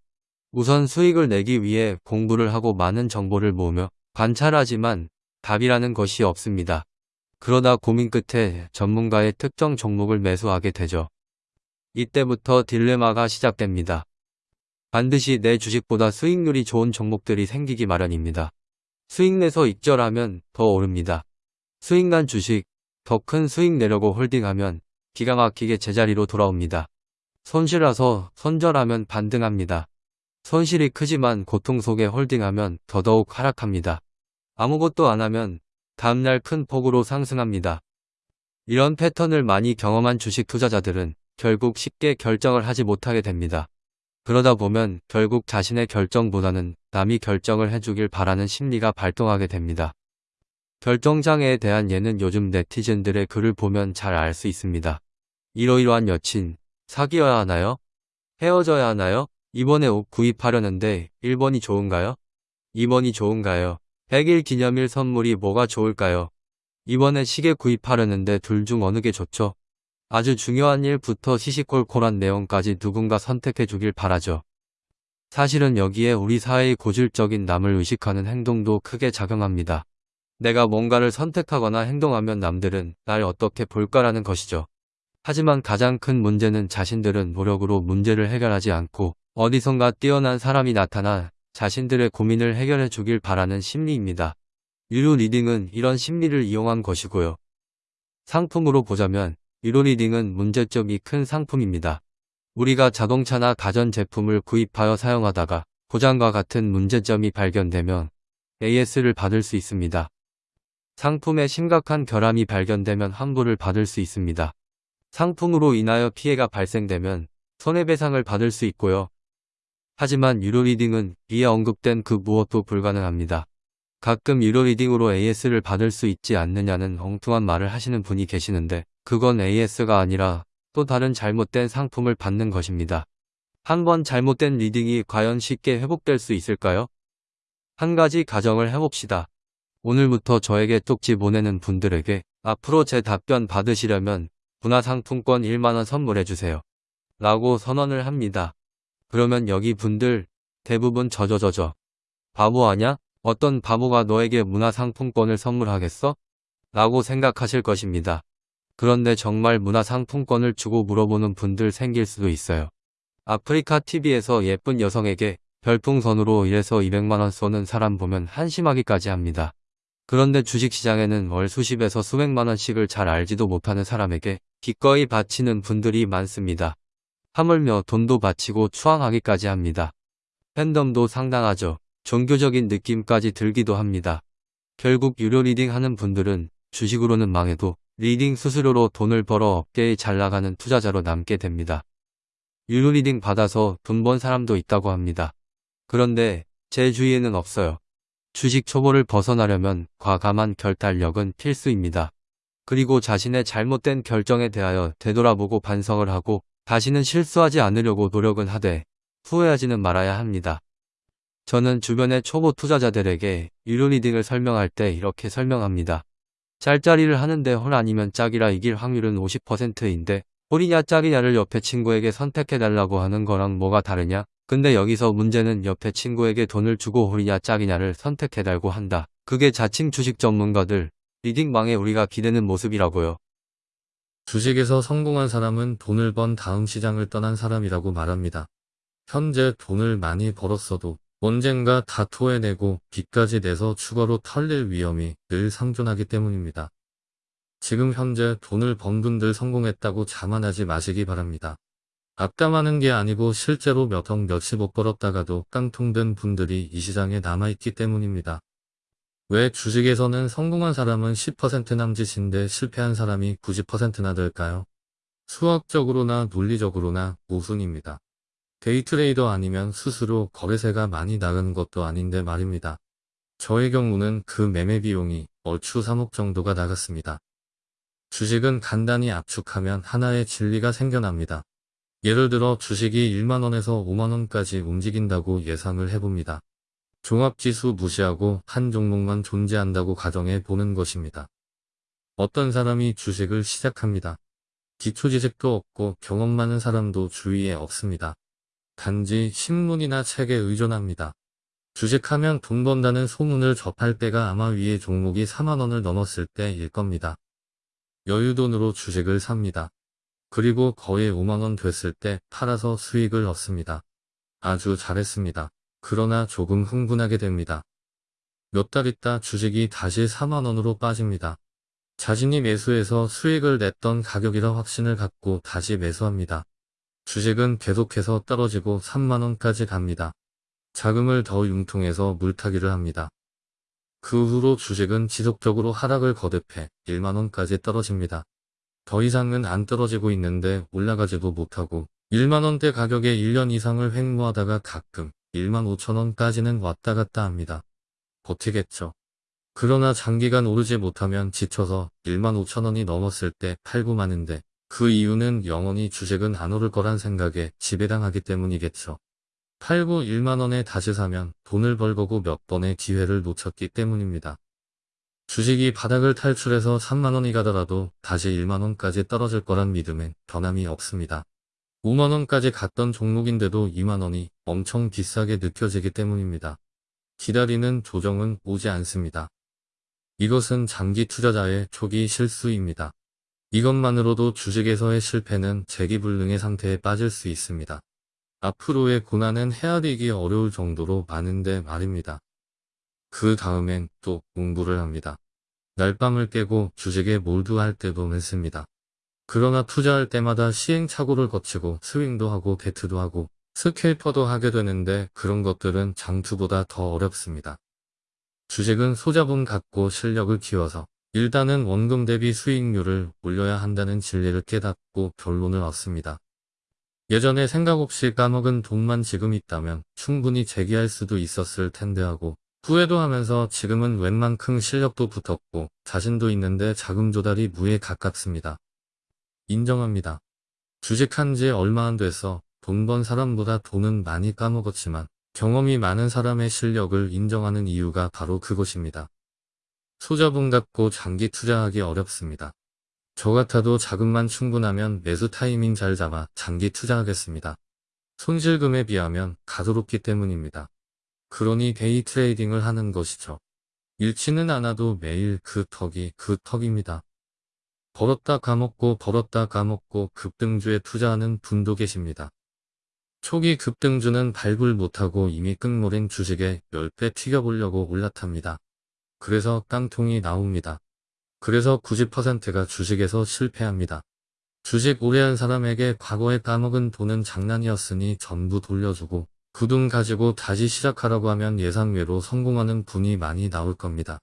우선 수익을 내기 위해 공부를 하고 많은 정보를 모으며 관찰하지만 답이라는 것이 없습니다. 그러다 고민 끝에 전문가의 특정 종목을 매수하게 되죠. 이때부터 딜레마가 시작됩니다. 반드시 내 주식보다 수익률이 좋은 종목들이 생기기 마련입니다. 수익 내서 익절하면 더 오릅니다. 수익 난 주식, 더 큰 수익 내려고 홀딩하면 기가 막히게 제자리로 돌아옵니다. 손실라서 손절하면 반등합니다. 손실이 크지만 고통 속에 홀딩하면 더더욱 하락합니다. 아무것도 안 하면 다음날 큰 폭으로 상승합니다. 이런 패턴을 많이 경험한 주식 투자자들은 결국 쉽게 결정을 하지 못하게 됩니다. 그러다 보면 결국 자신의 결정보다는 남이 결정을 해주길 바라는 심리가 발동하게 됩니다. 결정장애에 대한 예는 요즘 네티즌들의 글을 보면 잘 알 수 있습니다. 이러이러한 여친, 사귀어야 하나요? 헤어져야 하나요? 이번에 옷 구입하려는데 1번이 좋은가요? 2번이 좋은가요? 100일 기념일 선물이 뭐가 좋을까요? 이번에 시계 구입하려는데 둘 중 어느 게 좋죠? 아주 중요한 일부터 시시콜콜한 내용까지 누군가 선택해 주길 바라죠. 사실은 여기에 우리 사회의 고질적인 남을 의식하는 행동도 크게 작용합니다. 내가 뭔가를 선택하거나 행동하면 남들은 날 어떻게 볼까라는 것이죠. 하지만 가장 큰 문제는 자신들은 노력으로 문제를 해결하지 않고 어디선가 뛰어난 사람이 나타나 자신들의 고민을 해결해 주길 바라는 심리입니다. 유료 리딩은 이런 심리를 이용한 것이고요. 상품으로 보자면 유료 리딩은 문제점이 큰 상품입니다. 우리가 자동차나 가전제품을 구입하여 사용하다가 고장과 같은 문제점이 발견되면 AS를 받을 수 있습니다. 상품에 심각한 결함이 발견되면 환불을 받을 수 있습니다. 상품으로 인하여 피해가 발생되면 손해배상을 받을 수 있고요. 하지만 유료 리딩은 위에 언급된 그 무엇도 불가능합니다. 가끔 유료 리딩으로 AS를 받을 수 있지 않느냐는 엉뚱한 말을 하시는 분이 계시는데 그건 AS가 아니라 또 다른 잘못된 상품을 받는 것입니다. 한 번 잘못된 리딩이 과연 쉽게 회복될 수 있을까요? 한 가지 가정을 해봅시다. 오늘부터 저에게 쪽지 보내는 분들에게 앞으로 제 답변 받으시려면 문화상품권 1만원 선물해주세요. 라고 선언을 합니다. 그러면 여기 분들 대부분 저저저저 바보 아냐? 어떤 바보가 너에게 문화상품권을 선물하겠어? 라고 생각하실 것입니다. 그런데 정말 문화상품권을 주고 물어보는 분들 생길 수도 있어요. 아프리카 TV에서 예쁜 여성에게 별풍선으로 1에서 200만원 쏘는 사람 보면 한심하기까지 합니다. 그런데 주식시장에는 월 수십에서 수백만원씩을 잘 알지도 못하는 사람에게 기꺼이 바치는 분들이 많습니다. 하물며 돈도 바치고 추앙하기까지 합니다. 팬덤도 상당하죠. 종교적인 느낌까지 들기도 합니다. 결국 유료 리딩 하는 분들은 주식으로는 망해도 리딩 수수료로 돈을 벌어 업계에 잘 나가는 투자자로 남게 됩니다. 유료 리딩 받아서 돈 번 사람도 있다고 합니다. 그런데 제 주위에는 없어요. 주식 초보를 벗어나려면 과감한 결단력은 필수입니다. 그리고 자신의 잘못된 결정에 대하여 되돌아보고 반성을 하고 다시는 실수하지 않으려고 노력은 하되 후회하지는 말아야 합니다. 저는 주변의 초보 투자자들에게 유료 리딩을 설명할 때 이렇게 설명합니다. 짤짜리를 하는데 홀 아니면 짝이라 이길 확률은 50%인데 홀이냐 짝이냐를 옆에 친구에게 선택해달라고 하는 거랑 뭐가 다르냐? 근데 여기서 문제는 옆에 친구에게 돈을 주고 홀이냐 짝이냐를 선택해달고 한다. 그게 자칭 주식 전문가들, 리딩망에 우리가 기대는 모습이라고요. 주식에서 성공한 사람은 돈을 번 다음 시장을 떠난 사람이라고 말합니다. 현재 돈을 많이 벌었어도 언젠가 다 토해내고 빚까지 내서 추가로 털릴 위험이 늘 상존하기 때문입니다. 지금 현재 돈을 번 분들 성공했다고 자만하지 마시기 바랍니다. 악담하는 게 아니고 실제로 몇억 몇십억 벌었다가도 깡통된 분들이 이 시장에 남아있기 때문입니다. 왜 주식에서는 성공한 사람은 10% 남짓인데 실패한 사람이 90%나 될까요? 수학적으로나 논리적으로나 우승입니다. 데이트레이더 아니면 스스로 거래세가 많이 나가는 것도 아닌데 말입니다. 저의 경우는 그 매매 비용이 얼추 3억 정도가 나갔습니다. 주식은 간단히 압축하면 하나의 진리가 생겨납니다. 예를 들어 주식이 1만원에서 5만원까지 움직인다고 예상을 해봅니다. 종합지수 무시하고 한 종목만 존재한다고 가정해 보는 것입니다. 어떤 사람이 주식을 시작합니다. 기초지식도 없고 경험 많은 사람도 주위에 없습니다. 단지 신문이나 책에 의존합니다. 주식하면 돈 번다는 소문을 접할 때가 아마 위의 종목이 4만원을 넘었을 때일 겁니다. 여유돈으로 주식을 삽니다. 그리고 거의 5만원 됐을 때 팔아서 수익을 얻습니다. 아주 잘했습니다. 그러나 조금 흥분하게 됩니다. 몇 달 있다 주식이 다시 4만원으로 빠집니다. 자신이 매수해서 수익을 냈던 가격이라 확신을 갖고 다시 매수합니다. 주식은 계속해서 떨어지고 3만원까지 갑니다. 자금을 더 융통해서 물타기를 합니다. 그 후로 주식은 지속적으로 하락을 거듭해 1만원까지 떨어집니다. 더 이상은 안 떨어지고 있는데 올라가지도 못하고 1만원대 가격에 1년 이상을 횡무하다가 가끔 1만 5천원까지는 왔다 갔다 합니다. 버티겠죠. 그러나 장기간 오르지 못하면 지쳐서 1만 5천원이 넘었을 때 팔고 마는데 그 이유는 영원히 주식은 안 오를 거란 생각에 지배당하기 때문이겠죠. 팔고 1만원에 다시 사면 돈을 벌 거고 몇 번의 기회를 놓쳤기 때문입니다. 주식이 바닥을 탈출해서 3만원이 가더라도 다시 1만원까지 떨어질 거란 믿음엔 변함이 없습니다. 5만원까지 갔던 종목인데도 2만원이 엄청 비싸게 느껴지기 때문입니다. 기다리는 조정은 오지 않습니다. 이것은 장기 투자자의 초기 실수입니다. 이것만으로도 주식에서의 실패는 재기불능의 상태에 빠질 수 있습니다. 앞으로의 고난은 헤아리기 어려울 정도로 많은데 말입니다. 그 다음엔 또 공부를 합니다. 날밤을 깨고 주식에 몰두할 때도 많습니다. 그러나 투자할 때마다 시행착오를 거치고 스윙도 하고 배트도 하고 스케이퍼도 하게 되는데 그런 것들은 장투보다 더 어렵습니다. 주식은 소자본 갖고 실력을 키워서 일단은 원금 대비 수익률을 올려야 한다는 진리를 깨닫고 결론을 얻습니다. 예전에 생각 없이 까먹은 돈만 지금 있다면 충분히 재기할 수도 있었을 텐데 하고 후회도 하면서 지금은 웬만큼 실력도 붙었고 자신도 있는데 자금 조달이 무에 가깝습니다. 인정합니다. 주식한 지 얼마 안 돼서 돈 번 사람보다 돈은 많이 까먹었지만 경험이 많은 사람의 실력을 인정하는 이유가 바로 그것입니다. 소자본 갖고 장기 투자하기 어렵습니다. 저 같아도 자금만 충분하면 매수 타이밍 잘 잡아 장기 투자하겠습니다. 손실금에 비하면 가소롭기 때문입니다. 그러니 데이 트레이딩을 하는 것이죠. 잃지는 않아도 매일 그 턱이 그 턱입니다. 벌었다 까먹고 벌었다 까먹고 급등주에 투자하는 분도 계십니다. 초기 급등주는 발굴 못하고 이미 끝물인 주식에 10배 튀겨보려고 올라탑니다. 그래서 깡통이 나옵니다. 그래서 90%가 주식에서 실패합니다. 주식 오래 한 사람에게 과거에 까먹은 돈은 장난이었으니 전부 돌려주고 그 돈 가지고 다시 시작하라고 하면 예상외로 성공하는 분이 많이 나올 겁니다.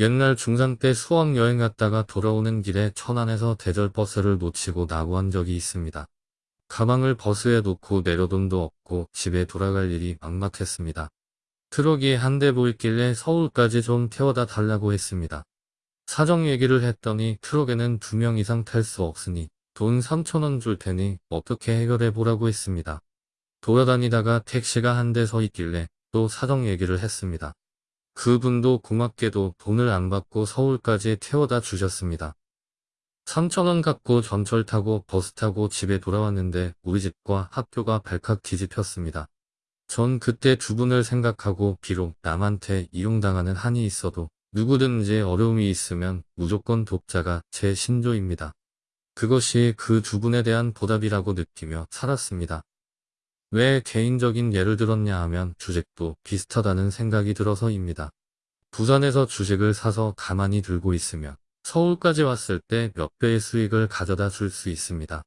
옛날 중3 때 수학 여행 갔다가 돌아오는 길에 천안에서 대절 버스를 놓치고 낙오한 적이 있습니다. 가방을 버스에 놓고 내려 돈도 없고 집에 돌아갈 일이 막막했습니다. 트럭이 한 대 보이길래 서울까지 좀 태워다 달라고 했습니다. 사정 얘기를 했더니 트럭에는 두 명 이상 탈 수 없으니 돈 3천원 줄 테니 어떻게 해결해 보라고 했습니다. 돌아다니다가 택시가 한 대 서 있길래 또 사정 얘기를 했습니다. 그분도 고맙게도 돈을 안 받고 서울까지 태워다 주셨습니다. 3천원 갖고 전철 타고 버스 타고 집에 돌아왔는데 우리 집과 학교가 발칵 뒤집혔습니다. 전 그때 두 분을 생각하고 비록 남한테 이용당하는 한이 있어도 누구든지 어려움이 있으면 무조건 돕자가 제 신조입니다. 그것이 그 두 분에 대한 보답이라고 느끼며 살았습니다. 왜 개인적인 예를 들었냐 하면 주식도 비슷하다는 생각이 들어서입니다. 부산에서 주식을 사서 가만히 들고 있으면 서울까지 왔을 때 몇 배의 수익을 가져다 줄 수 있습니다.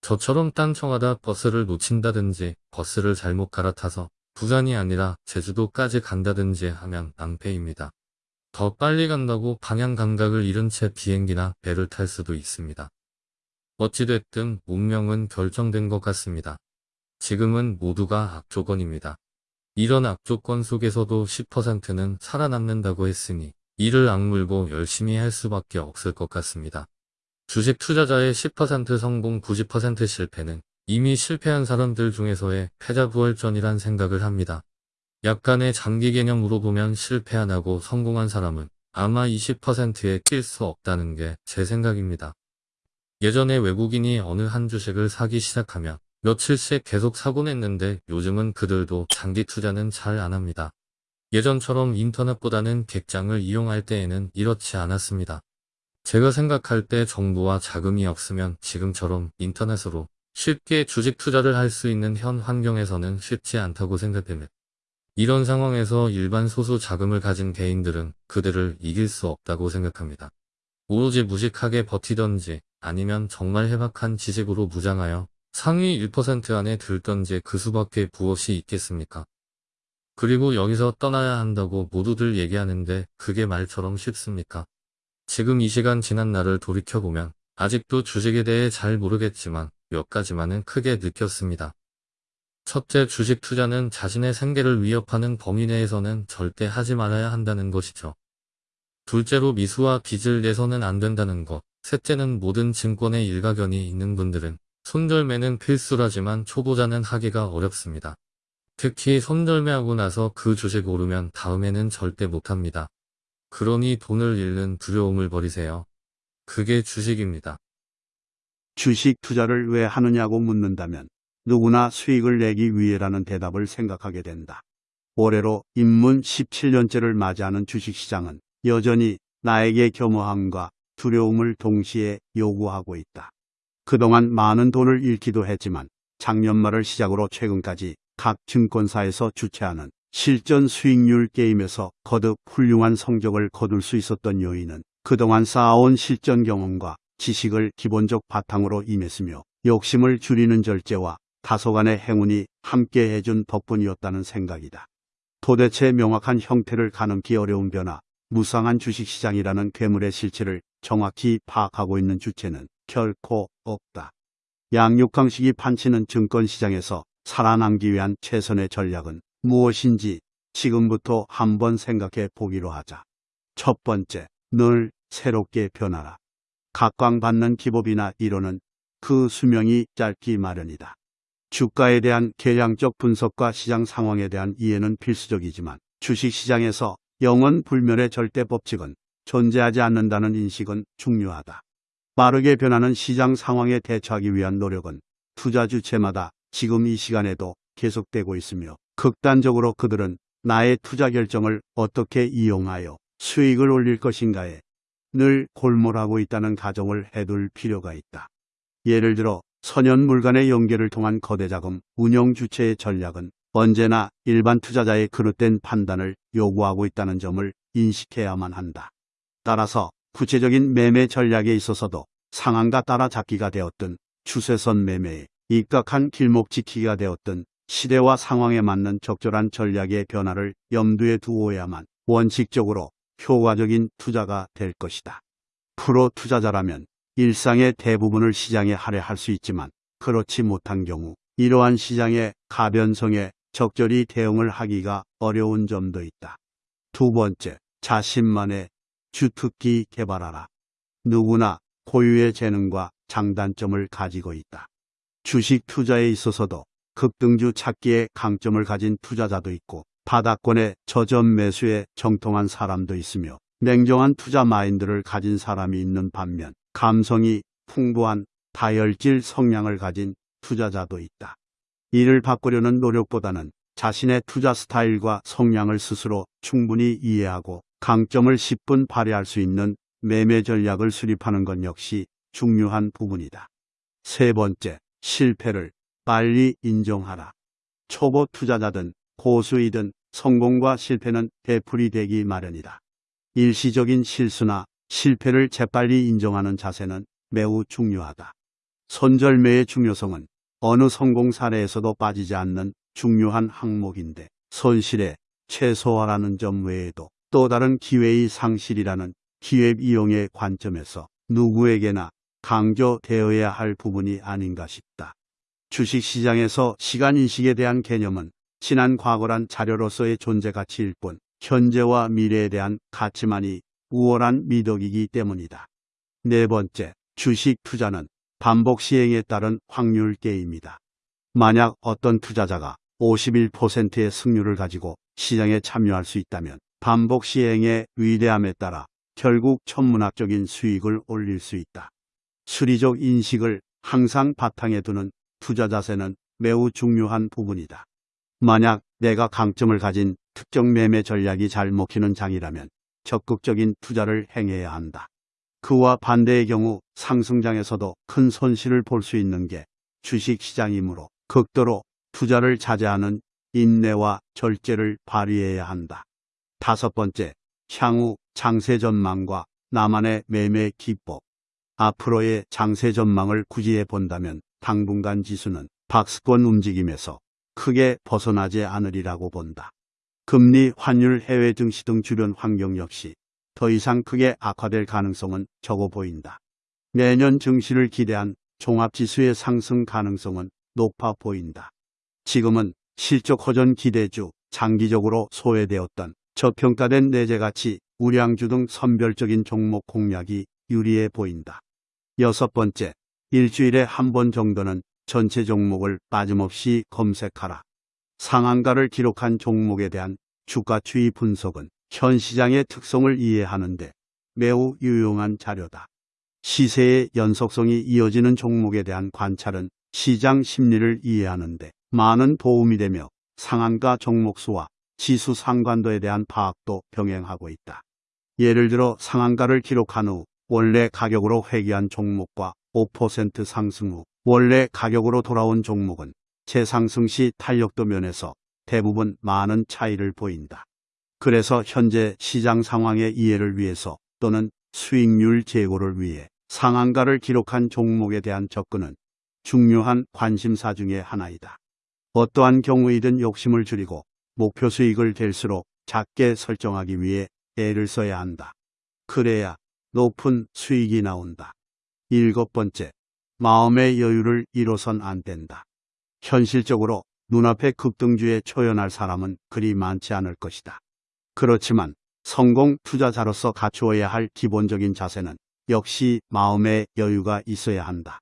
저처럼 딴청하다 버스를 놓친다든지 버스를 잘못 갈아타서 부산이 아니라 제주도까지 간다든지 하면 낭패입니다. 더 빨리 간다고 방향 감각을 잃은 채 비행기나 배를 탈 수도 있습니다. 어찌됐든 운명은 결정된 것 같습니다. 지금은 모두가 악조건입니다. 이런 악조건 속에서도 10%는 살아남는다고 했으니 이를 악물고 열심히 할 수밖에 없을 것 같습니다. 주식 투자자의 10% 성공 90% 실패는 이미 실패한 사람들 중에서의 패자부활전이란 생각을 합니다. 약간의 장기 개념으로 보면 실패 안 하고 성공한 사람은 아마 20%에 낄 수 없다는 게 제 생각입니다. 예전에 외국인이 어느 한 주식을 사기 시작하면 며칠씩 계속 사곤 했는데 요즘은 그들도 장기 투자는 잘 안 합니다. 예전처럼 인터넷보다는 객장을 이용할 때에는 이렇지 않았습니다. 제가 생각할 때 정부와 자금이 없으면 지금처럼 인터넷으로 쉽게 주식 투자를 할 수 있는 현 환경에서는 쉽지 않다고 생각됩니다. 이런 상황에서 일반 소수 자금을 가진 개인들은 그들을 이길 수 없다고 생각합니다. 오로지 무식하게 버티던지 아니면 정말 해박한 지식으로 무장하여 상위 1% 안에 들던지 그 수밖에 무엇이 있겠습니까? 그리고 여기서 떠나야 한다고 모두들 얘기하는데 그게 말처럼 쉽습니까? 지금 이 시간 지난 날을 돌이켜보면 아직도 주식에 대해 잘 모르겠지만 몇 가지만은 크게 느꼈습니다. 첫째, 주식 투자는 자신의 생계를 위협하는 범위 내에서는 절대 하지 말아야 한다는 것이죠. 둘째로 미수와 빚을 내서는 안 된다는 것. 셋째는 모든 증권에 일가견이 있는 분들은 손절매는 필수라지만 초보자는 하기가 어렵습니다. 특히 손절매하고 나서 그 주식 오르면 다음에는 절대 못합니다. 그러니 돈을 잃는 두려움을 버리세요. 그게 주식입니다. 주식 투자를 왜 하느냐고 묻는다면 누구나 수익을 내기 위해라는 대답을 생각하게 된다. 올해로 입문 17년째를 맞이하는 주식시장은 여전히 나에게 겸허함과 두려움을 동시에 요구하고 있다. 그동안 많은 돈을 잃기도 했지만 작년 말을 시작으로 최근까지 각 증권사에서 주최하는 실전 수익률 게임에서 거듭 훌륭한 성적을 거둘 수 있었던 요인은 그동안 쌓아온 실전 경험과 지식을 기본적 바탕으로 임했으며 욕심을 줄이는 절제와 다소간의 행운이 함께 해준 덕분이었다는 생각이다. 도대체 명확한 형태를 가늠기 어려운 변화, 무상한 주식시장이라는 괴물의 실체를 정확히 파악하고 있는 주체는 결코 없다. 양육강식이 판치는 증권시장에서 살아남기 위한 최선의 전략은 무엇인지 지금부터 한번 생각해 보기로 하자. 첫 번째, 늘 새롭게 변하라. 각광받는 기법이나 이론은 그 수명이 짧기 마련이다. 주가에 대한 계량적 분석과 시장 상황에 대한 이해는 필수적이지만 주식시장에서 영원 불멸의 절대 법칙은 존재하지 않는다는 인식은 중요하다. 빠르게 변하는 시장 상황에 대처하기 위한 노력은 투자 주체마다 지금 이 시간에도 계속되고 있으며 극단적으로 그들은 나의 투자 결정을 어떻게 이용하여 수익을 올릴 것인가에 늘 골몰하고 있다는 가정을 해둘 필요가 있다. 예를 들어 선연물 간의 연계를 통한 거대 자금 운영 주체의 전략은 언제나 일반 투자자의 그릇된 판단을 요구하고 있다는 점을 인식해야만 한다. 따라서 구체적인 매매 전략에 있어서도 상한가 따라잡기가 되었든 추세선 매매에 입각한 길목 지키기가 되었든 시대와 상황에 맞는 적절한 전략의 변화를 염두에 두어야만 원칙적으로 효과적인 투자가 될 것이다. 프로 투자자라면 일상의 대부분을 시장에 할애할 수 있지만 그렇지 못한 경우 이러한 시장의 가변성에 적절히 대응을 하기가 어려운 점도 있다. 두 번째, 자신만의 주특기 개발하라. 누구나 고유의 재능과 장단점을 가지고 있다. 주식 투자에 있어서도 급등주 찾기에 강점을 가진 투자자도 있고 바닥권의 저점 매수에 정통한 사람도 있으며 냉정한 투자 마인드를 가진 사람이 있는 반면 감성이 풍부한 다혈질 성향을 가진 투자자도 있다. 이를 바꾸려는 노력보다는 자신의 투자 스타일과 성향을 스스로 충분히 이해하고 강점을 10분 발휘할 수 있는 매매 전략을 수립하는 것 역시 중요한 부분이다. 세 번째, 실패를 빨리 인정하라. 초보 투자자든 고수이든 성공과 실패는 대풀이 되기 마련이다. 일시적인 실수나 실패를 재빨리 인정하는 자세는 매우 중요하다. 손절매의 중요성은 어느 성공 사례에서도 빠지지 않는 중요한 항목인데 손실의 최소화라는 점 외에도 또 다른 기회의 상실이라는 기획 이용의 관점에서 누구에게나 강조되어야 할 부분이 아닌가 싶다. 주식시장에서 시간인식에 대한 개념은 지난 과거란 자료로서의 존재 가치일 뿐 현재와 미래에 대한 가치만이 우월한 미덕이기 때문이다. 네 번째, 주식 투자는 반복 시행에 따른 확률 게임이다. 만약 어떤 투자자가 51%의 승률을 가지고 시장에 참여할 수 있다면 반복 시행의 위대함에 따라 결국 천문학적인 수익을 올릴 수 있다. 수리적 인식을 항상 바탕에 두는 투자 자세는 매우 중요한 부분이다. 만약 내가 강점을 가진 특정 매매 전략이 잘 먹히는 장이라면 적극적인 투자를 행해야 한다. 그와 반대의 경우 상승장에서도 큰 손실을 볼 수 있는 게 주식시장이므로 극도로 투자를 자제하는 인내와 절제를 발휘해야 한다. 다섯 번째, 향후 장세 전망과 나만의 매매 기법. 앞으로의 장세 전망을 구지해 본다면 당분간 지수는 박스권 움직임에서 크게 벗어나지 않으리라고 본다. 금리, 환율, 해외 증시 등 주변 환경 역시 더 이상 크게 악화될 가능성은 적어 보인다. 내년 증시를 기대한 종합지수의 상승 가능성은 높아 보인다. 지금은 실적 호전 기대주, 장기적으로 소외되었던 저평가된 내재가치, 우량주 등 선별적인 종목 공략이 유리해 보인다. 여섯 번째, 일주일에 한 번 정도는 전체 종목을 빠짐없이 검색하라. 상한가를 기록한 종목에 대한 주가 추이 분석은 현 시장의 특성을 이해하는데 매우 유용한 자료다. 시세의 연속성이 이어지는 종목에 대한 관찰은 시장 심리를 이해하는데 많은 도움이 되며 상한가 종목 수와 지수 상관도에 대한 파악도 병행하고 있다. 예를 들어 상한가를 기록한 후 원래 가격으로 회귀한 종목과 5% 상승 후 원래 가격으로 돌아온 종목은 재상승 시 탄력도 면에서 대부분 많은 차이를 보인다. 그래서 현재 시장 상황의 이해를 위해서 또는 수익률 제고를 위해 상한가를 기록한 종목에 대한 접근은 중요한 관심사 중의 하나이다. 어떠한 경우이든 욕심을 줄이고 목표 수익을 될수록 작게 설정하기 위해 애를 써야 한다. 그래야 높은 수익이 나온다. 일곱 번째, 마음의 여유를 잃어선 안 된다. 현실적으로 눈앞에 급등주에 초연할 사람은 그리 많지 않을 것이다. 그렇지만 성공 투자자로서 갖추어야 할 기본적인 자세는 역시 마음의 여유가 있어야 한다.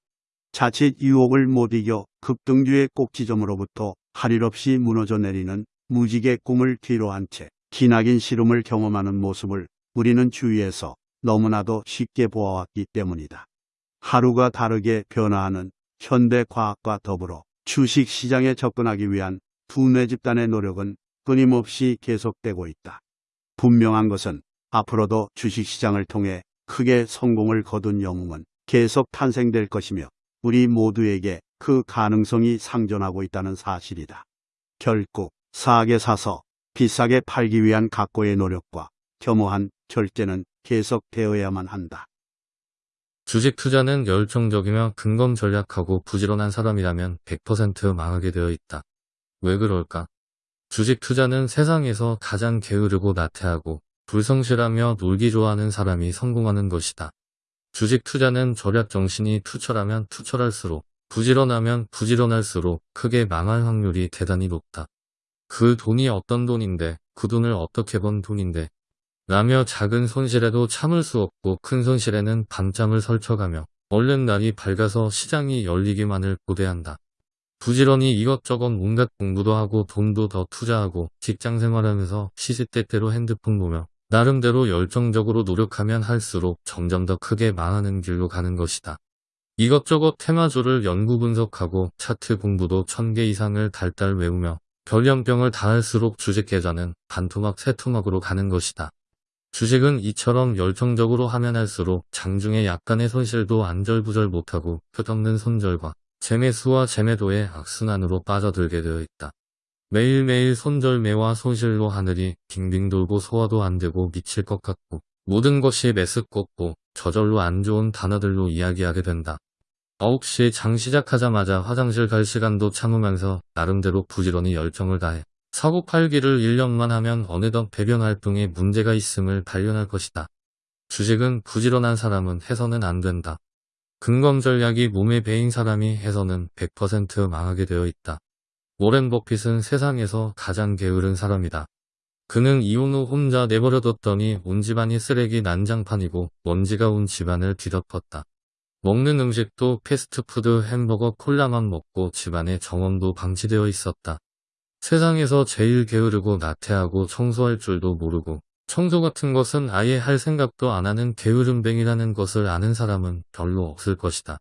자칫 유혹을 못 이겨 급등주의 꼭지점으로부터 할 일 없이 무너져 내리는 무지개 꿈을 뒤로 한 채 기나긴 시름을 경험하는 모습을 우리는 주위에서 너무나도 쉽게 보아왔기 때문이다. 하루가 다르게 변화하는 현대 과학과 더불어 주식 시장에 접근하기 위한 두뇌 집단의 노력은 끊임없이 계속되고 있다. 분명한 것은 앞으로도 주식 시장을 통해 크게 성공을 거둔 영웅은 계속 탄생될 것이며 우리 모두에게 그 가능성이 상존하고 있다는 사실이다. 결국 싸게 사서 비싸게 팔기 위한 각고의 노력과 겸허한 절제는 계속되어야만 한다. 주식 투자는 열정적이며 근검 전략하고 부지런한 사람이라면 100% 망하게 되어 있다. 왜 그럴까? 주식 투자는 세상에서 가장 게으르고 나태하고 불성실하며 놀기 좋아하는 사람이 성공하는 것이다. 주식 투자는 절약 정신이 투철하면 투철할수록 부지런하면 부지런할수록 크게 망할 확률이 대단히 높다. 그 돈이 어떤 돈인데 그 돈을 어떻게 번 돈인데 라며 작은 손실에도 참을 수 없고 큰 손실에는 밤잠을 설쳐가며 얼른 날이 밝아서 시장이 열리기만을 고대한다. 부지런히 이것저것 온갖 공부도 하고 돈도 더 투자하고 직장 생활하면서 시시때때로 핸드폰 보며 나름대로 열정적으로 노력하면 할수록 점점 더 크게 망하는 길로 가는 것이다. 이것저것 테마주를 연구 분석하고 차트 공부도 천개 이상을 달달 외우며 별연병을 다 할수록 주식 계좌는 반토막 세토막으로 가는 것이다. 주식은 이처럼 열정적으로 하면 할수록 장중에 약간의 손실도 안절부절 못하고 끝없는 손절과 재매수와 재매도의 악순환으로 빠져들게 되어 있다. 매일매일 손절매와 손실로 하늘이 빙빙 돌고 소화도 안 되고 미칠 것 같고 모든 것이 메스껍고 저절로 안 좋은 단어들로 이야기하게 된다. 9시 장 시작하자마자 화장실 갈 시간도 참으면서 나름대로 부지런히 열정을 다해 사고 팔기를 1년만 하면 어느덧 배변 활동에 문제가 있음을 발견할 것이다. 주식은 부지런한 사람은 해서는 안 된다. 근검 전략이 몸에 배인 사람이 해서는 100% 망하게 되어 있다. 워렌 버핏은 세상에서 가장 게으른 사람이다. 그는 이혼 후 혼자 내버려뒀더니 온 집안이 쓰레기 난장판이고 먼지가 온 집안을 뒤덮었다. 먹는 음식도 패스트푸드 햄버거 콜라만 먹고 집안의 정원도 방치되어 있었다. 세상에서 제일 게으르고 나태하고 청소할 줄도 모르고 청소 같은 것은 아예 할 생각도 안 하는 게으름뱅이라는 것을 아는 사람은 별로 없을 것이다.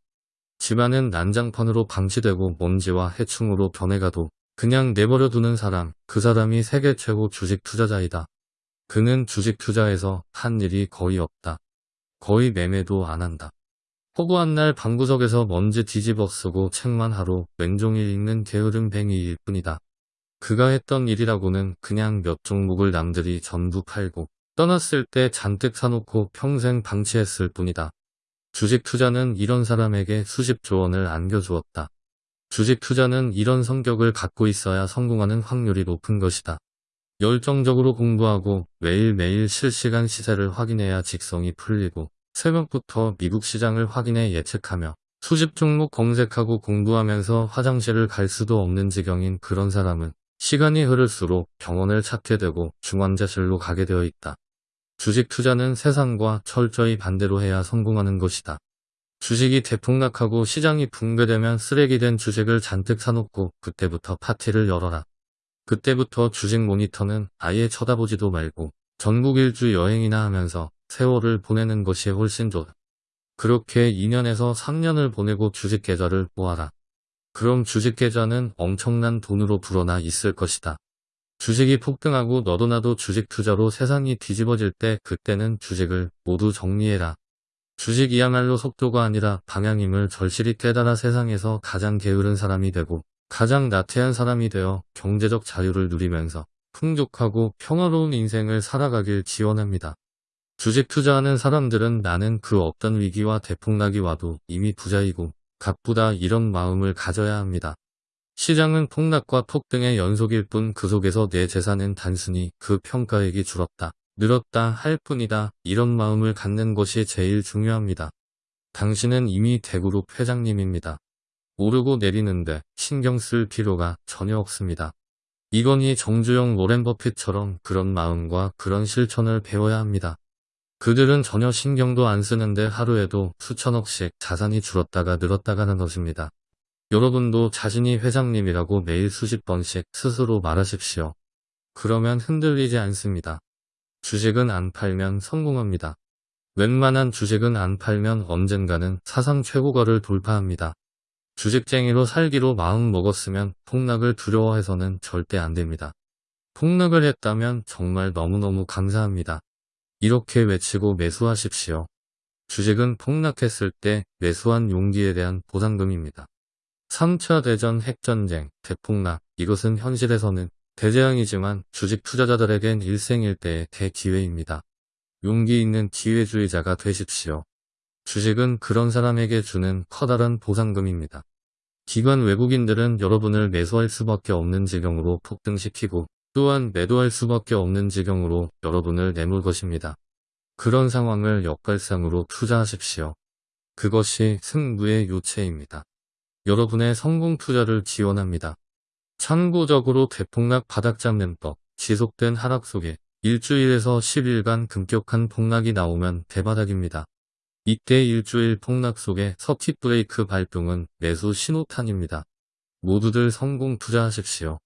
집안은 난장판으로 방치되고 먼지와 해충으로 변해가도 그냥 내버려 두는 사람, 그 사람이 세계 최고 주식 투자자이다. 그는 주식 투자에서 한 일이 거의 없다. 거의 매매도 안 한다. 허구한 날 방구석에서 먼지 뒤집어 쓰고 책만 하루 왼종일 읽는 게으름뱅이일 뿐이다. 그가 했던 일이라고는 그냥 몇 종목을 남들이 전부 팔고 떠났을 때 잔뜩 사놓고 평생 방치했을 뿐이다. 주식 투자는 이런 사람에게 수십 조 원을 안겨주었다. 주식 투자는 이런 성격을 갖고 있어야 성공하는 확률이 높은 것이다. 열정적으로 공부하고 매일매일 실시간 시세를 확인해야 직성이 풀리고 새벽부터 미국 시장을 확인해 예측하며 수십 종목 검색하고 공부하면서 화장실을 갈 수도 없는 지경인 그런 사람은 시간이 흐를수록 병원을 찾게 되고 중환자실로 가게 되어 있다. 주식 투자는 세상과 철저히 반대로 해야 성공하는 것이다. 주식이 대폭락하고 시장이 붕괴되면 쓰레기 된 주식을 잔뜩 사놓고 그때부터 파티를 열어라. 그때부터 주식 모니터는 아예 쳐다보지도 말고 전국 일주 여행이나 하면서 세월을 보내는 것이 훨씬 좋다. 그렇게 2년에서 3년을 보내고 주식 계좌를 모아라. 그럼 주식 계좌는 엄청난 돈으로 불어나 있을 것이다. 주식이 폭등하고 너도 나도 주식 투자로 세상이 뒤집어질 때 그때는 주식을 모두 정리해라. 주식이야말로 속도가 아니라 방향임을 절실히 깨달아 세상에서 가장 게으른 사람이 되고 가장 나태한 사람이 되어 경제적 자유를 누리면서 풍족하고 평화로운 인생을 살아가길 지원합니다. 주식 투자하는 사람들은 나는 그 어떤 위기와 대폭락이 와도 이미 부자이고 가쁘다 이런 마음을 가져야 합니다. 시장은 폭락과 폭등의 연속일 뿐 그 속에서 내 재산은 단순히 그 평가액이 줄었다, 늘었다 할 뿐이다 이런 마음을 갖는 것이 제일 중요합니다. 당신은 이미 대그룹 회장님입니다. 오르고 내리는데 신경 쓸 필요가 전혀 없습니다. 이건희 정주영 로렌 버핏처럼 그런 마음과 그런 실천을 배워야 합니다. 그들은 전혀 신경도 안 쓰는데 하루에도 수천억씩 자산이 줄었다가 늘었다가는 것입니다. 여러분도 자신이 회장님이라고 매일 수십 번씩 스스로 말하십시오. 그러면 흔들리지 않습니다. 주식은 안 팔면 성공합니다. 웬만한 주식은 안 팔면 언젠가는 사상 최고가를 돌파합니다. 주식쟁이로 살기로 마음 먹었으면 폭락을 두려워해서는 절대 안 됩니다. 폭락을 했다면 정말 너무너무 감사합니다. 이렇게 외치고 매수하십시오. 주식은 폭락했을 때 매수한 용기에 대한 보상금입니다. 3차 대전 핵전쟁, 대폭락, 이것은 현실에서는 대재앙이지만 주식 투자자들에겐 일생일대의 대기회입니다. 용기 있는 기회주의자가 되십시오. 주식은 그런 사람에게 주는 커다란 보상금입니다. 기관 외국인들은 여러분을 매수할 수밖에 없는 지경으로 폭등시키고 또한 매도할 수밖에 없는 지경으로 여러분을 내몰 것입니다. 그런 상황을 역발상으로 투자하십시오. 그것이 승부의 요체입니다. 여러분의 성공 투자를 지원합니다. 참고적으로 대폭락 바닥 잡는 법, 지속된 하락 속에 일주일에서 10일간 급격한 폭락이 나오면 대바닥입니다. 이때 일주일 폭락 속에 서킷 브레이크 발동은 매수 신호탄입니다. 모두들 성공 투자하십시오.